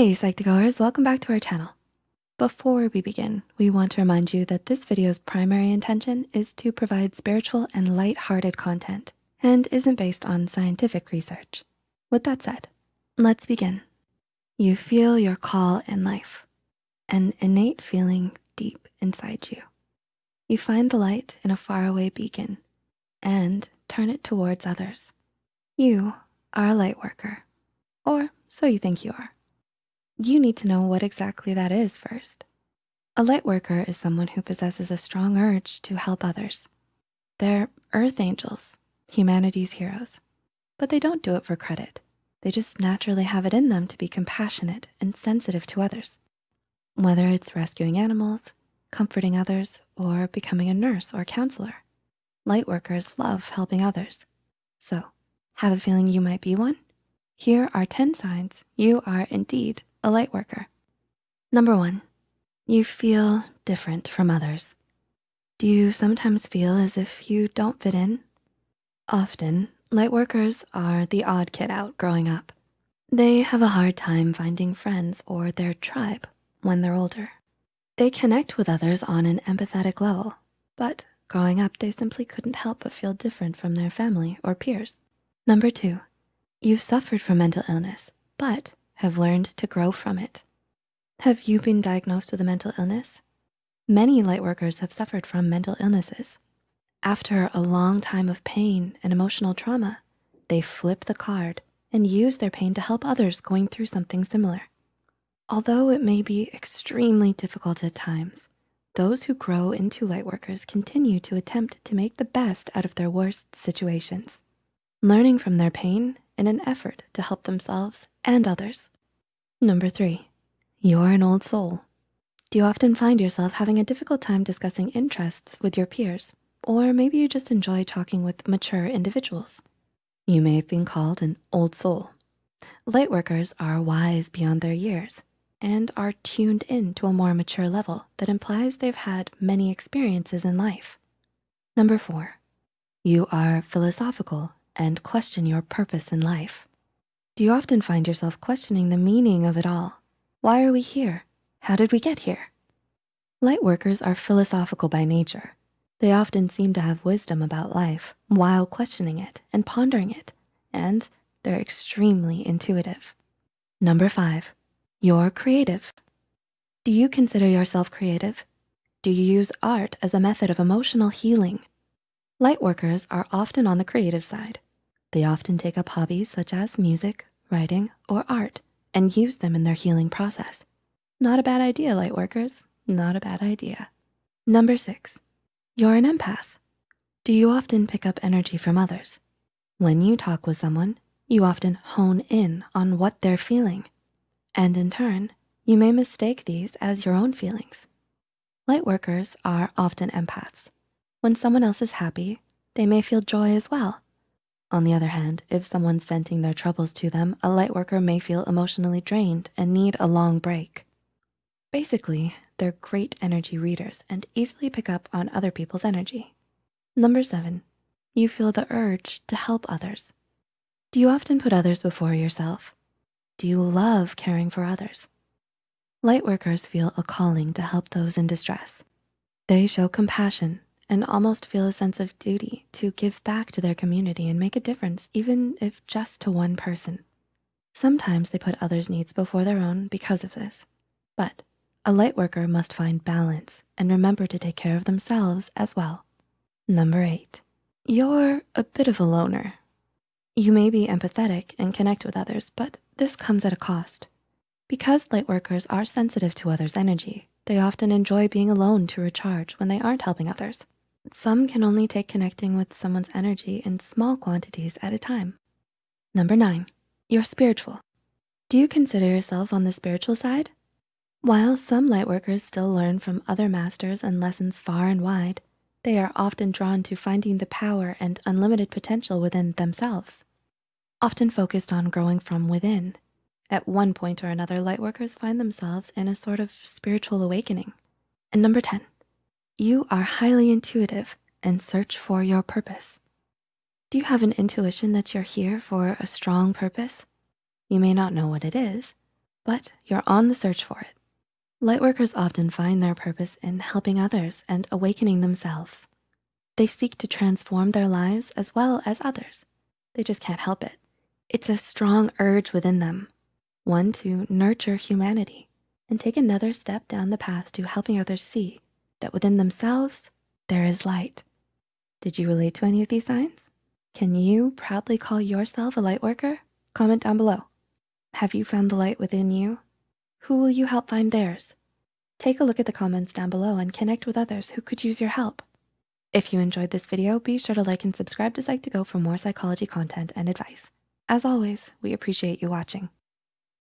Hey Psych2Goers, welcome back to our channel. Before we begin, we want to remind you that this video's primary intention is to provide spiritual and light-hearted content and isn't based on scientific research. With that said, let's begin. You feel your call in life, an innate feeling deep inside you. You find the light in a faraway beacon and turn it towards others. You are a light worker, or so you think you are. You need to know what exactly that is first. A light worker is someone who possesses a strong urge to help others. They're earth angels, humanity's heroes, but they don't do it for credit. They just naturally have it in them to be compassionate and sensitive to others. Whether it's rescuing animals, comforting others, or becoming a nurse or counselor, light workers love helping others. So have a feeling you might be one? Here are 10 signs you are indeed a light worker. Number one, you feel different from others. Do you sometimes feel as if you don't fit in? Often, light workers are the odd kid out growing up. They have a hard time finding friends or their tribe when they're older. They connect with others on an empathetic level, but growing up, they simply couldn't help but feel different from their family or peers. Number two, you've suffered from mental illness, but have learned to grow from it. Have you been diagnosed with a mental illness? Many lightworkers have suffered from mental illnesses. After a long time of pain and emotional trauma, they flip the card and use their pain to help others going through something similar. Although it may be extremely difficult at times, those who grow into lightworkers continue to attempt to make the best out of their worst situations, learning from their pain in an effort to help themselves and others. Number three, you're an old soul. Do you often find yourself having a difficult time discussing interests with your peers? Or maybe you just enjoy talking with mature individuals. You may have been called an old soul. Lightworkers are wise beyond their years and are tuned in to a more mature level that implies they've had many experiences in life. Number four, you are philosophical and question your purpose in life. Do you often find yourself questioning the meaning of it all? Why are we here? How did we get here? Light workers are philosophical by nature. They often seem to have wisdom about life while questioning it and pondering it, and they're extremely intuitive. Number five, you're creative. Do you consider yourself creative? Do you use art as a method of emotional healing? Light workers are often on the creative side. They often take up hobbies such as music, writing, or art and use them in their healing process. Not a bad idea, light workers, not a bad idea. Number six, you're an empath. Do you often pick up energy from others? When you talk with someone, you often hone in on what they're feeling. And in turn, you may mistake these as your own feelings. Light workers are often empaths. When someone else is happy, they may feel joy as well. On the other hand, if someone's venting their troubles to them, a light worker may feel emotionally drained and need a long break. Basically, they're great energy readers and easily pick up on other people's energy. Number seven, you feel the urge to help others. Do you often put others before yourself? Do you love caring for others? Light workers feel a calling to help those in distress. They show compassion and almost feel a sense of duty to give back to their community and make a difference, even if just to one person. Sometimes they put others' needs before their own because of this. But a light worker must find balance and remember to take care of themselves as well. Number eight, you're a bit of a loner. You may be empathetic and connect with others, but this comes at a cost. Because light workers are sensitive to others' energy, they often enjoy being alone to recharge when they aren't helping others. Some can only take connecting with someone's energy in small quantities at a time. Number nine, you're spiritual. Do you consider yourself on the spiritual side? While some lightworkers still learn from other masters and lessons far and wide, they are often drawn to finding the power and unlimited potential within themselves, often focused on growing from within. At one point or another, lightworkers find themselves in a sort of spiritual awakening. And number 10, you are highly intuitive and search for your purpose. Do you have an intuition that you're here for a strong purpose? You may not know what it is, but you're on the search for it. Lightworkers often find their purpose in helping others and awakening themselves. They seek to transform their lives as well as others. They just can't help it. It's a strong urge within them, one to nurture humanity and take another step down the path to helping others see that within themselves, there is light. Did you relate to any of these signs? Can you proudly call yourself a light worker? Comment down below. Have you found the light within you? Who will you help find theirs? Take a look at the comments down below and connect with others who could use your help. If you enjoyed this video, be sure to like and subscribe to Psych2Go for more psychology content and advice. As always, we appreciate you watching.